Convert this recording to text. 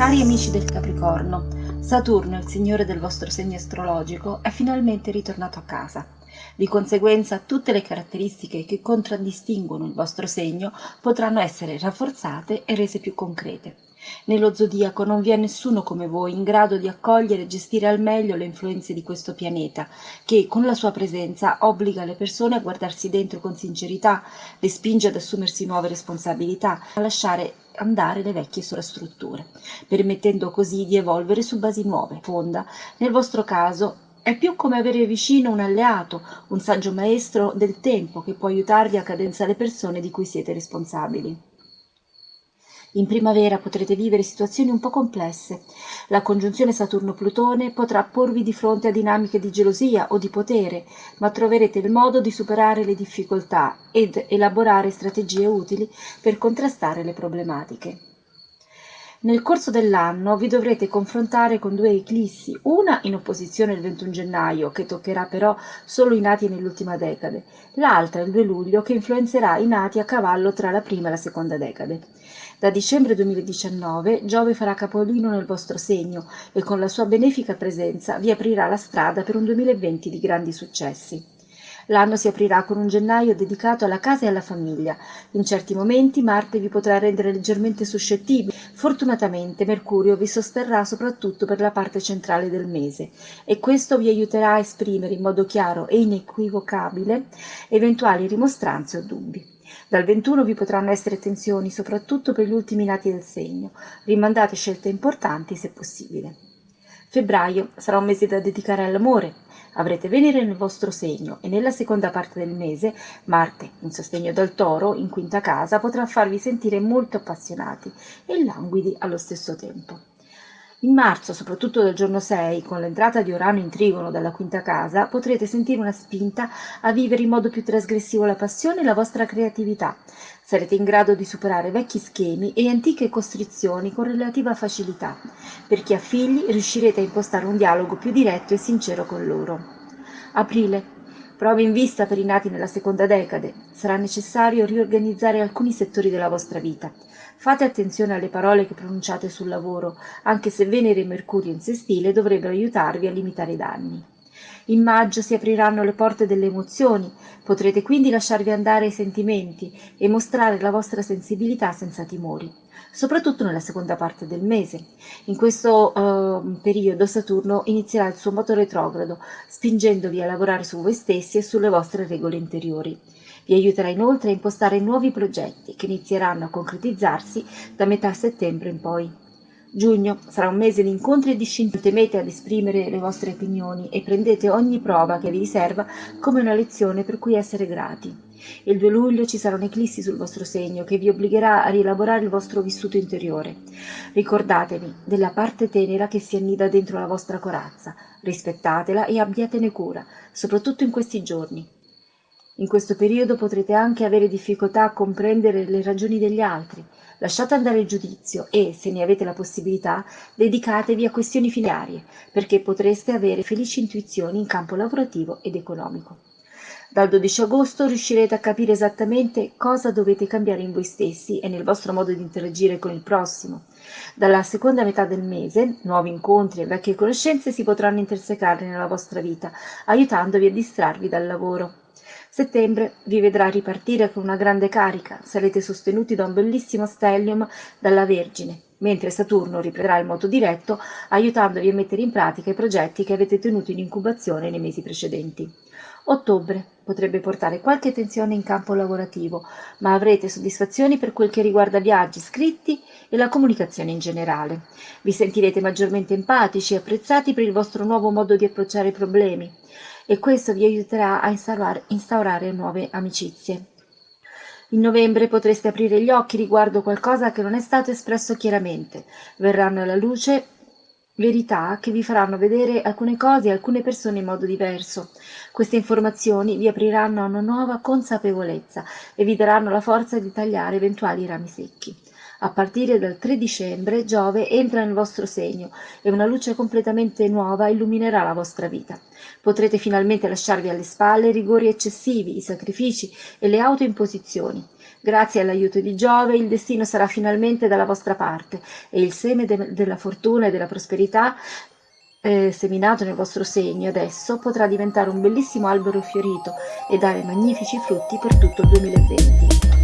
Cari amici del Capricorno, Saturno, il signore del vostro segno astrologico, è finalmente ritornato a casa. Di conseguenza tutte le caratteristiche che contraddistinguono il vostro segno potranno essere rafforzate e rese più concrete. Nello zodiaco non vi è nessuno come voi in grado di accogliere e gestire al meglio le influenze di questo pianeta, che con la sua presenza obbliga le persone a guardarsi dentro con sincerità, le spinge ad assumersi nuove responsabilità, a lasciare andare le vecchie sovrastrutture, permettendo così di evolvere su basi nuove, fonda. Nel vostro caso è più come avere vicino un alleato, un saggio maestro del tempo che può aiutarvi a cadenzare le persone di cui siete responsabili. In primavera potrete vivere situazioni un po' complesse. La congiunzione Saturno-Plutone potrà porvi di fronte a dinamiche di gelosia o di potere, ma troverete il modo di superare le difficoltà ed elaborare strategie utili per contrastare le problematiche. Nel corso dell'anno vi dovrete confrontare con due eclissi, una in opposizione il 21 gennaio, che toccherà però solo i nati nell'ultima decade, l'altra il 2 luglio, che influenzerà i nati a cavallo tra la prima e la seconda decade. Da dicembre 2019 Giove farà capolino nel vostro segno e con la sua benefica presenza vi aprirà la strada per un 2020 di grandi successi. L'anno si aprirà con un gennaio dedicato alla casa e alla famiglia. In certi momenti Marte vi potrà rendere leggermente suscettibili. Fortunatamente Mercurio vi sosterrà soprattutto per la parte centrale del mese e questo vi aiuterà a esprimere in modo chiaro e inequivocabile eventuali rimostranze o dubbi. Dal 21 vi potranno essere tensioni, soprattutto per gli ultimi nati del segno. Rimandate scelte importanti se possibile. Febbraio sarà un mese da dedicare all'amore. Avrete Venere nel vostro segno e nella seconda parte del mese Marte, in sostegno dal toro, in quinta casa, potrà farvi sentire molto appassionati e languidi allo stesso tempo. In marzo, soprattutto dal giorno 6, con l'entrata di Urano in trigono dalla quinta casa, potrete sentire una spinta a vivere in modo più trasgressivo la passione e la vostra creatività. Sarete in grado di superare vecchi schemi e antiche costrizioni con relativa facilità. Per chi ha figli riuscirete a impostare un dialogo più diretto e sincero con loro. Aprile. Prove in vista per i nati nella seconda decade. Sarà necessario riorganizzare alcuni settori della vostra vita. Fate attenzione alle parole che pronunciate sul lavoro, anche se Venere e Mercurio in sestile dovrebbero aiutarvi a limitare i danni. In maggio si apriranno le porte delle emozioni, potrete quindi lasciarvi andare ai sentimenti e mostrare la vostra sensibilità senza timori, soprattutto nella seconda parte del mese. In questo uh, periodo Saturno inizierà il suo moto retrogrado, spingendovi a lavorare su voi stessi e sulle vostre regole interiori. Vi aiuterà inoltre a impostare nuovi progetti che inizieranno a concretizzarsi da metà settembre in poi. Giugno sarà un mese di incontri e di scintille. Temete ad esprimere le vostre opinioni e prendete ogni prova che vi riserva come una lezione per cui essere grati. Il 2 luglio ci sarà un'eclissi sul vostro segno che vi obbligherà a rielaborare il vostro vissuto interiore. Ricordatevi della parte tenera che si annida dentro la vostra corazza, rispettatela e abbiatene cura, soprattutto in questi giorni. In questo periodo potrete anche avere difficoltà a comprendere le ragioni degli altri. Lasciate andare il giudizio e, se ne avete la possibilità, dedicatevi a questioni filiarie, perché potreste avere felici intuizioni in campo lavorativo ed economico. Dal 12 agosto riuscirete a capire esattamente cosa dovete cambiare in voi stessi e nel vostro modo di interagire con il prossimo. Dalla seconda metà del mese, nuovi incontri e vecchie conoscenze si potranno intersecare nella vostra vita, aiutandovi a distrarvi dal lavoro. Settembre vi vedrà ripartire con una grande carica, sarete sostenuti da un bellissimo stellium dalla Vergine, mentre Saturno riprenderà il moto diretto, aiutandovi a mettere in pratica i progetti che avete tenuto in incubazione nei mesi precedenti. Ottobre potrebbe portare qualche tensione in campo lavorativo, ma avrete soddisfazioni per quel che riguarda viaggi scritti e la comunicazione in generale. Vi sentirete maggiormente empatici e apprezzati per il vostro nuovo modo di approcciare i problemi e questo vi aiuterà a instaurare, instaurare nuove amicizie. In novembre potreste aprire gli occhi riguardo qualcosa che non è stato espresso chiaramente. Verranno alla luce verità che vi faranno vedere alcune cose e alcune persone in modo diverso. Queste informazioni vi apriranno a una nuova consapevolezza e vi daranno la forza di tagliare eventuali rami secchi. A partire dal 3 dicembre Giove entra nel vostro segno e una luce completamente nuova illuminerà la vostra vita. Potrete finalmente lasciarvi alle spalle i rigori eccessivi, i sacrifici e le autoimposizioni. Grazie all'aiuto di Giove il destino sarà finalmente dalla vostra parte e il seme de della fortuna e della prosperità eh, seminato nel vostro segno adesso potrà diventare un bellissimo albero fiorito e dare magnifici frutti per tutto il 2020.